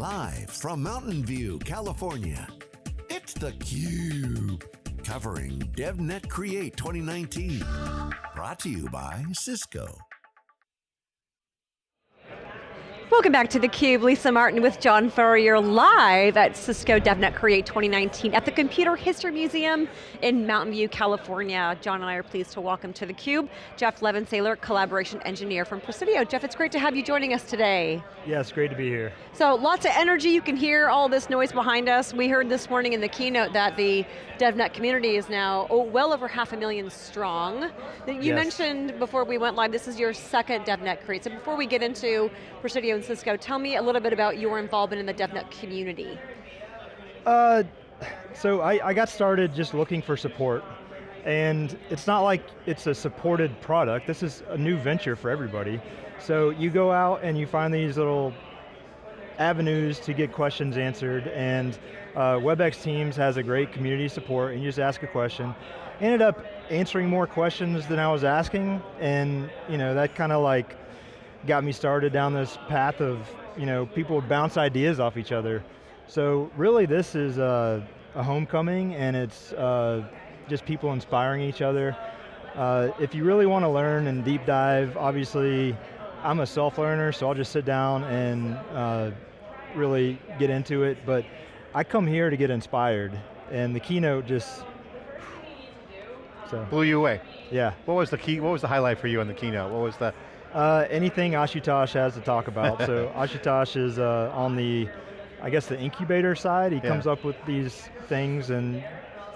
Live from Mountain View, California, it's theCUBE. Covering DevNet Create 2019. Brought to you by Cisco. Welcome back to theCUBE, Lisa Martin with John Furrier live at Cisco DevNet Create 2019 at the Computer History Museum in Mountain View, California. John and I are pleased to welcome to theCUBE, Jeff Levensailor, Collaboration Engineer from Presidio. Jeff, it's great to have you joining us today. Yeah, great to be here. So lots of energy, you can hear all this noise behind us. We heard this morning in the keynote that the DevNet community is now oh, well over half a million strong. You yes. mentioned before we went live, this is your second DevNet Create. So before we get into Presidio and Cisco, tell me a little bit about your involvement in the DevNet community. Uh, so I, I got started just looking for support. And it's not like it's a supported product, this is a new venture for everybody. So you go out and you find these little avenues to get questions answered and uh, WebEx Teams has a great community support and you just ask a question. Ended up answering more questions than I was asking and you know that kind of like got me started down this path of, you know, people bounce ideas off each other. So really this is a, a homecoming and it's uh, just people inspiring each other. Uh, if you really want to learn and deep dive, obviously I'm a self-learner, so I'll just sit down and uh, really get into it, but I come here to get inspired, and the keynote just, so. Blew you away. Yeah. What was the key, what was the highlight for you on the keynote? What was the, uh, anything Ashutosh has to talk about. so Ashutosh is uh, on the, I guess the incubator side. He yeah. comes up with these things and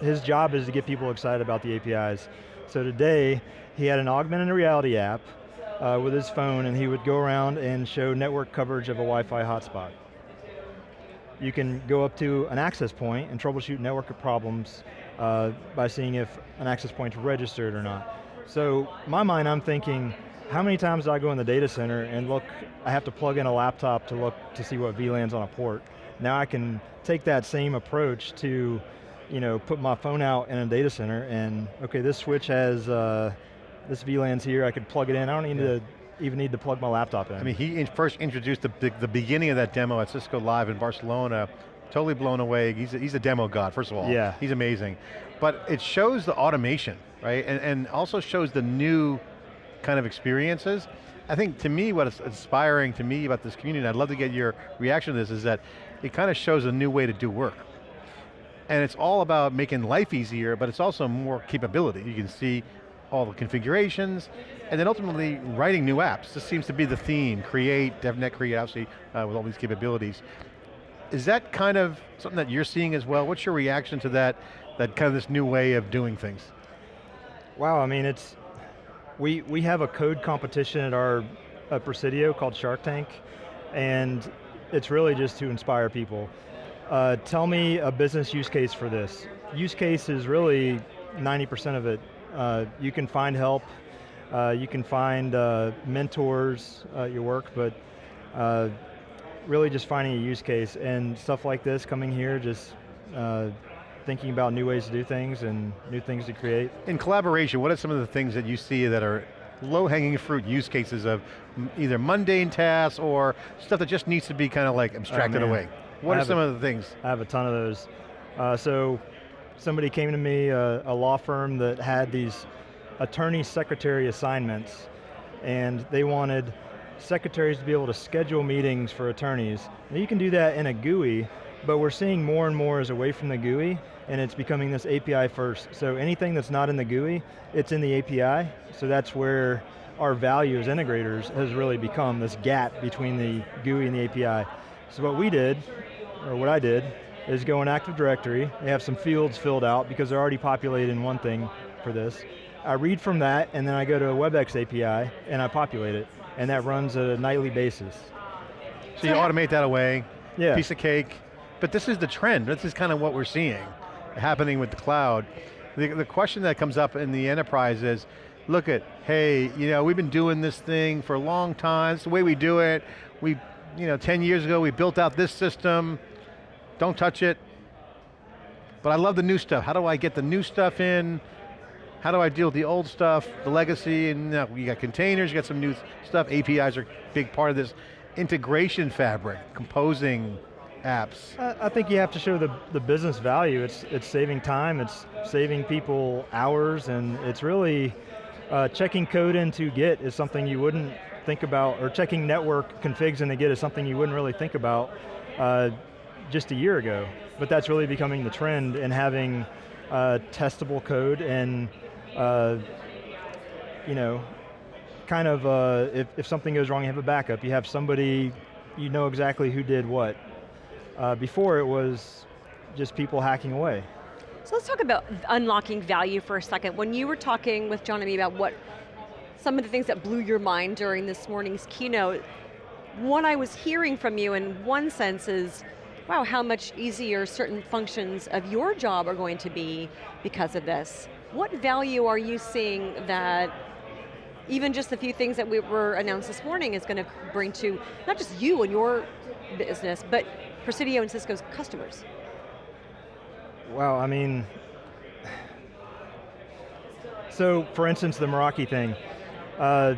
his job is to get people excited about the APIs. So today, he had an augmented reality app uh, with his phone and he would go around and show network coverage of a Wi-Fi hotspot. You can go up to an access point and troubleshoot network problems uh, by seeing if an access point's registered or not. So my mind, I'm thinking, how many times do I go in the data center and look, I have to plug in a laptop to look to see what VLAN's on a port. Now I can take that same approach to, you know, put my phone out in a data center and, okay, this switch has, uh, this VLAN's here, I could plug it in, I don't need yeah. to even need to plug my laptop in. I mean, he first introduced the, the, the beginning of that demo at Cisco Live in Barcelona, totally blown away. He's a, he's a demo god, first of all. Yeah. He's amazing. But it shows the automation, right? And, and also shows the new kind of experiences. I think to me, what's inspiring to me about this community, and I'd love to get your reaction to this, is that it kind of shows a new way to do work. And it's all about making life easier, but it's also more capability. You can see all the configurations, and then ultimately writing new apps. This seems to be the theme, create, DevNet create, obviously, uh, with all these capabilities. Is that kind of something that you're seeing as well? What's your reaction to that, that kind of this new way of doing things? Wow, I mean, it's, we, we have a code competition at our at Presidio called Shark Tank, and it's really just to inspire people. Uh, tell me a business use case for this. Use case is really 90% of it. Uh, you can find help, uh, you can find uh, mentors at your work, but uh, really just finding a use case and stuff like this coming here just uh, thinking about new ways to do things and new things to create. In collaboration, what are some of the things that you see that are low-hanging fruit use cases of either mundane tasks or stuff that just needs to be kind of like abstracted oh, away? What I are some a, of the things? I have a ton of those. Uh, so, somebody came to me, uh, a law firm that had these attorney secretary assignments, and they wanted secretaries to be able to schedule meetings for attorneys. Now you can do that in a GUI, but we're seeing more and more is away from the GUI, and it's becoming this API first. So anything that's not in the GUI, it's in the API, so that's where our value as integrators has really become this gap between the GUI and the API. So what we did, or what I did, is go in Active Directory, they have some fields filled out because they're already populated in one thing for this. I read from that, and then I go to a WebEx API, and I populate it, and that runs at a nightly basis. So you automate that away, yeah. piece of cake, but this is the trend, this is kind of what we're seeing happening with the cloud. The, the question that comes up in the enterprise is, look at, hey, you know, we've been doing this thing for a long time, it's the way we do it. We, you know, 10 years ago we built out this system, don't touch it. But I love the new stuff. How do I get the new stuff in? How do I deal with the old stuff, the legacy, and you, you got containers, you got some new stuff, APIs are a big part of this. Integration fabric, composing, apps? I I think you have to show the, the business value. It's, it's saving time, it's saving people hours, and it's really, uh, checking code into Git is something you wouldn't think about, or checking network configs into Git is something you wouldn't really think about uh, just a year ago. But that's really becoming the trend, and having uh, testable code and, uh, you know, kind of, uh, if, if something goes wrong, you have a backup. You have somebody, you know exactly who did what. Uh, before it was just people hacking away. So let's talk about unlocking value for a second. When you were talking with John and me about what some of the things that blew your mind during this morning's keynote, what I was hearing from you in one sense is, wow, how much easier certain functions of your job are going to be because of this. What value are you seeing that even just the few things that we were announced this morning is going to bring to not just you and your business, but Presidio and Cisco's customers? Well, I mean, so for instance, the Meraki thing. Uh,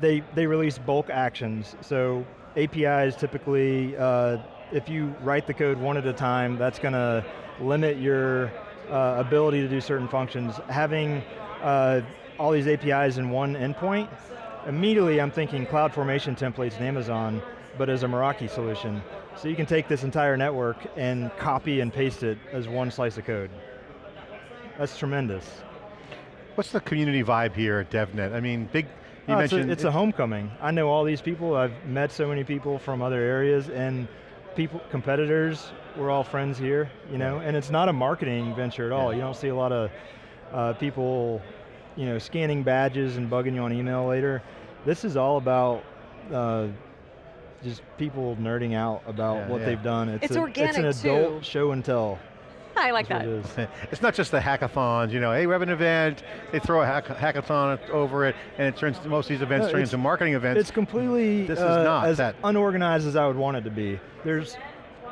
they, they release bulk actions. So APIs typically, uh, if you write the code one at a time, that's going to limit your uh, ability to do certain functions. Having uh, all these APIs in one endpoint, immediately I'm thinking CloudFormation templates in Amazon, but as a Meraki solution. So you can take this entire network and copy and paste it as one slice of code. That's tremendous. What's the community vibe here at DevNet? I mean, big, you Oh, it's, a, mentioned- it's a homecoming. I know all these people, I've met so many people from other areas and people, competitors, we're all friends here, you know, and it's not a marketing venture at all. Yeah. You don't see a lot of uh, people, you know, scanning badges and bugging you on email later. This is all about uh, just people nerding out about Yeah, what yeah. they've done. It's, It's a, organic, it's an adult too. show and tell. I like That's that. what it is. Not just the hackathons, you know, hey, we have an event, they throw a hack hackathon over it, and it turns, most of these events No, turn into marketing events. It's completely This is uh, not as that. unorganized as I would want it to be. There's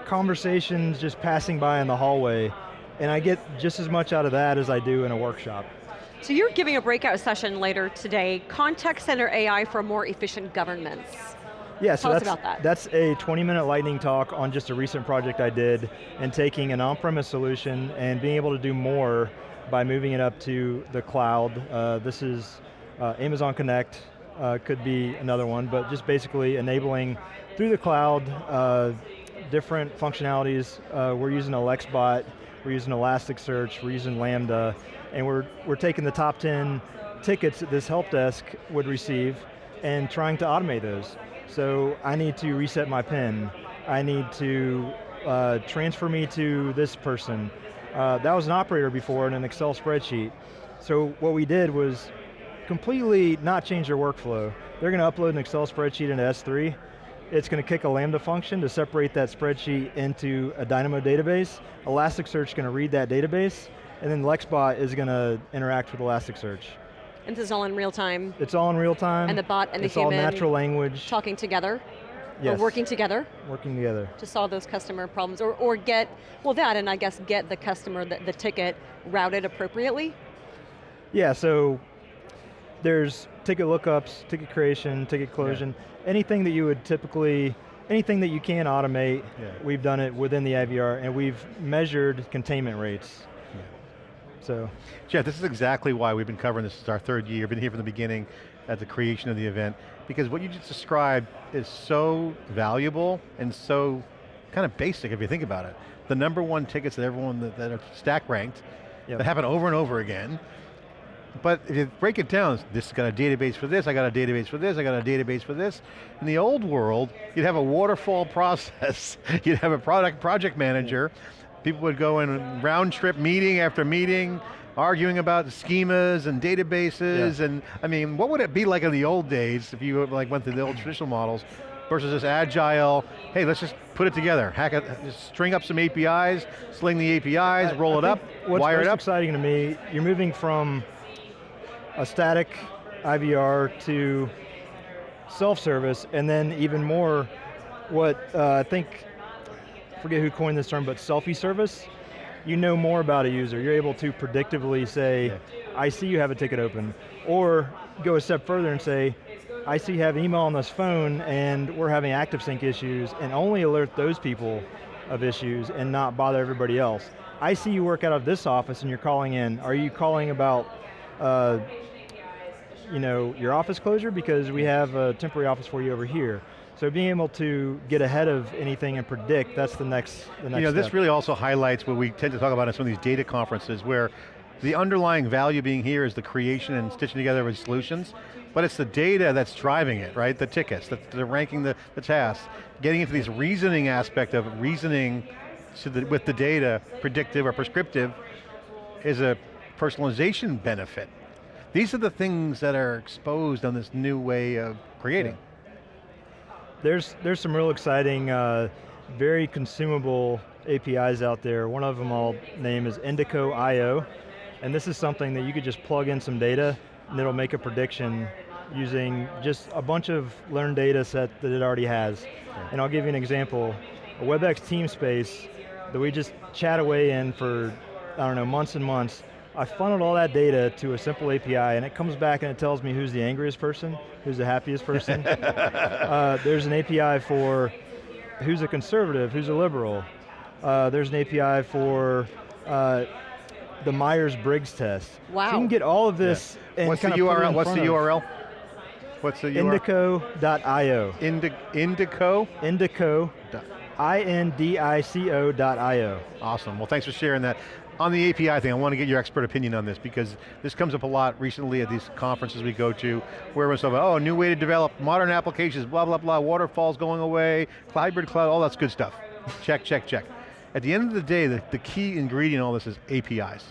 conversations just passing by in the hallway, and I get just as much out of that as I do in a workshop. So you're giving a breakout session later today, Contact Center AI for more efficient governments. Yeah, so that's, that. that's a 20 minute lightning talk on just a recent project I did and taking an on-premise solution and being able to do more by moving it up to the cloud. Uh, this is uh, Amazon Connect, uh, could be another one, but just basically enabling through the cloud uh, different functionalities. Uh, we're using Alexbot, we're using Elasticsearch, we're using Lambda, and we're, we're taking the top 10 tickets that this help desk would receive and trying to automate those. So I need to reset my PIN. I need to uh, transfer me to this person. Uh, that was an operator before in an Excel spreadsheet. So what we did was completely not change their workflow. They're going to upload an Excel spreadsheet into S3. It's going to kick a Lambda function to separate that spreadsheet into a Dynamo database. Elasticsearch is going to read that database, and then Lexbot is going to interact with Elasticsearch. And this is all in real time, It's all in real time. And the bot and the human? It's all natural language. talking together, yes. or working together Working together. to solve those customer problems, or, or get, well that, and I guess get the customer, the, the ticket routed appropriately. Yeah, so there's ticket lookups, ticket creation, ticket closure, anything that you would typically, anything that you can automate, Yeah. we've done it within the IVR and we've measured containment rates. So, Jeff, this is exactly why we've been covering this. It's our third year, been here from the beginning at the creation of the event, because what you just described is so valuable and so kind of basic if you think about it. The number one tickets that everyone that, that are stack ranked, Yep. that happen over and over again, but if you break it down, this got a database for this, I got a database for this, I got a database for this. In the old world, you'd have a waterfall process. you'd have a product project manager. People would go in round trip meeting after meeting, arguing about schemas and databases, Yeah. and I mean, what would it be like in the old days if you like went through the old traditional models versus this agile, hey, let's just put it together, hack it, just string up some APIs, sling the APIs, I- roll I it up, what's wire it up. exciting to me, you're moving from a static IVR to self-service, and then even more, what uh, I think, forget who coined this term, but selfie service. You know more about a user. You're able to predictively say, Yeah. I see you have a ticket open. Or go a step further and say, I see you have email on this phone and we're having ActiveSync issues and only alert those people of issues and not bother everybody else. I see you work out of this office and you're calling in. Are you calling about uh, you know, your office closure because we have a temporary office for you over here. So being able to get ahead of anything and predict, that's the next, the next You know, step. this really also highlights what we tend to talk about in some of these data conferences where the underlying value being here is the creation and stitching together of solutions, but it's the data that's driving it, right? The tickets, the, the ranking the, the tasks, getting into this reasoning aspect of reasoning so that with the data, predictive or prescriptive, is a personalization benefit. These are the things that are exposed on this new way of creating. There's, there's some real exciting, uh, very consumable APIs out there. One of them I'll name is Indico IO, and this is something that you could just plug in some data and it'll make a prediction using just a bunch of learned data set that it already has. And I'll give you an example. A WebEx team space that we just chat away in for, I don't know, months and months, I funneled all that data to a simple API and it comes back and it tells me who's the angriest person, who's the happiest person. uh, there's an API for who's a conservative, who's a liberal. Uh, there's an API for uh, the Myers-Briggs test. Wow. So you can get all of this and What's the of URL? What's the front of URL? What's the URL? Indico.io. Indi Indico? Indico, Dot- I-N-D-I-C-O dot I-O. Awesome, well thanks for sharing that. On the API thing, I want to get your expert opinion on this because this comes up a lot recently at these conferences we go to where everyone's talking about, oh, new way to develop modern applications, blah, blah, blah, waterfalls going away, hybrid cloud, all that's good stuff. check, check, check. At the end of the day, the, the key ingredient in all this is APIs.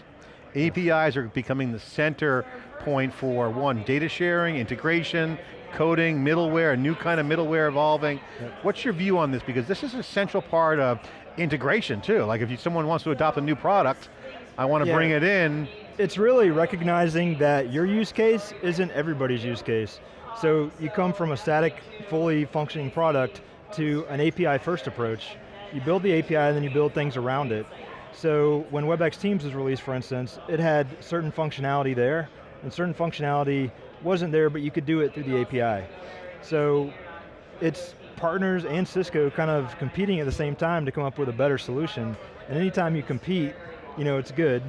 APIs are becoming the center point for one, data sharing, integration, coding, middleware, a new kind of middleware evolving. What's your view on this? Because this is a central part of integration too. Like if you, someone wants to adopt a new product, I want to Yeah. bring it in. It's really recognizing that your use case isn't everybody's use case. So you come from a static, fully functioning product to an API first approach. You build the API and then you build things around it. So when WebEx Teams was released, for instance, it had certain functionality there, and certain functionality wasn't there, but you could do it through the API. So it's partners and Cisco kind of competing at the same time to come up with a better solution. And anytime you compete, you know, it's good.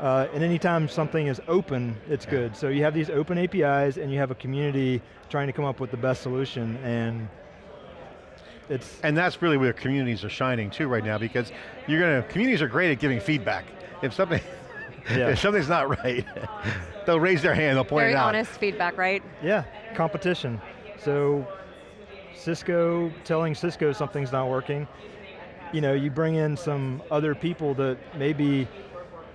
Uh, and anytime something is open, it's good. So you have these open APIs and you have a community trying to come up with the best solution and it's, And that's really where communities are shining too right now because you're going to, communities are great at giving feedback. If something, Yeah. if something's not right, they'll raise their hand, they'll point Very it out. Very honest feedback, right? yeah, competition. So Cisco telling Cisco something's not working, you know, you bring in some other people that maybe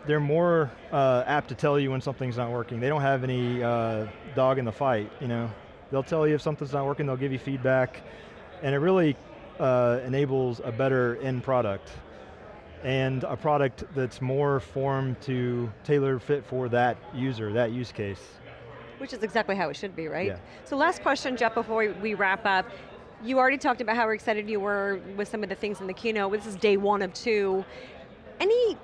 they're more uh, apt to tell you when something's not working. They don't have any uh, dog in the fight, you know. They'll tell you if something's not working, they'll give you feedback, and it really uh, enables a better end product and a product that's more formed to tailor fit for that user, that use case. Which is exactly how it should be, right? Yeah. So last question, Jeff, before we, we wrap up. You already talked about how excited you were with some of the things in the keynote. This is day one of two. Any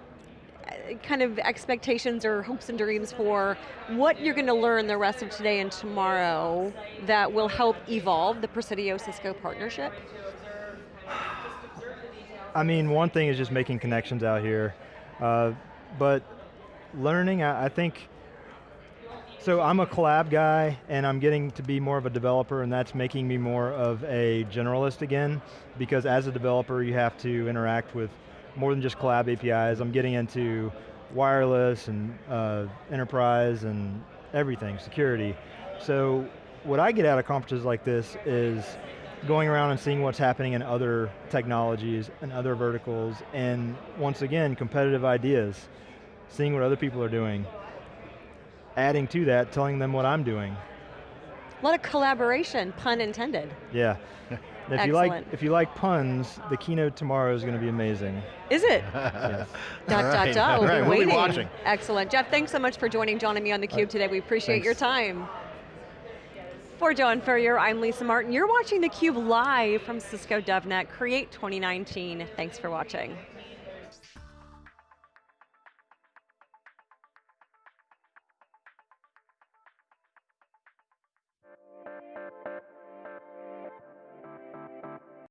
uh, kind of expectations or hopes and dreams for what you're going to learn the rest of today and tomorrow that will help evolve the Presidio Cisco partnership? I mean, one thing is just making connections out here, uh, but learning, I, I think, so I'm a collab guy and I'm getting to be more of a developer and that's making me more of a generalist again, because as a developer you have to interact with more than just collab APIs. I'm getting into wireless and uh, enterprise and everything, security. So what I get out of conferences like this is going around and seeing what's happening in other technologies and other verticals, and once again, competitive ideas, seeing what other people are doing, adding to that, telling them what I'm doing. A lot of collaboration, pun intended. Yeah. And if you like Excellent. if you like puns, the keynote tomorrow is going to be amazing. Is it? Yes. Dot, All dot, dot, we'll right, be we'll be waiting. watching. Excellent. Jeff, thanks so much for joining John and me on theCUBE today. We appreciate your time. For John Furrier, I'm Lisa Martin. You're watching theCUBE live from Cisco DevNet Create 2019. Thanks for watching.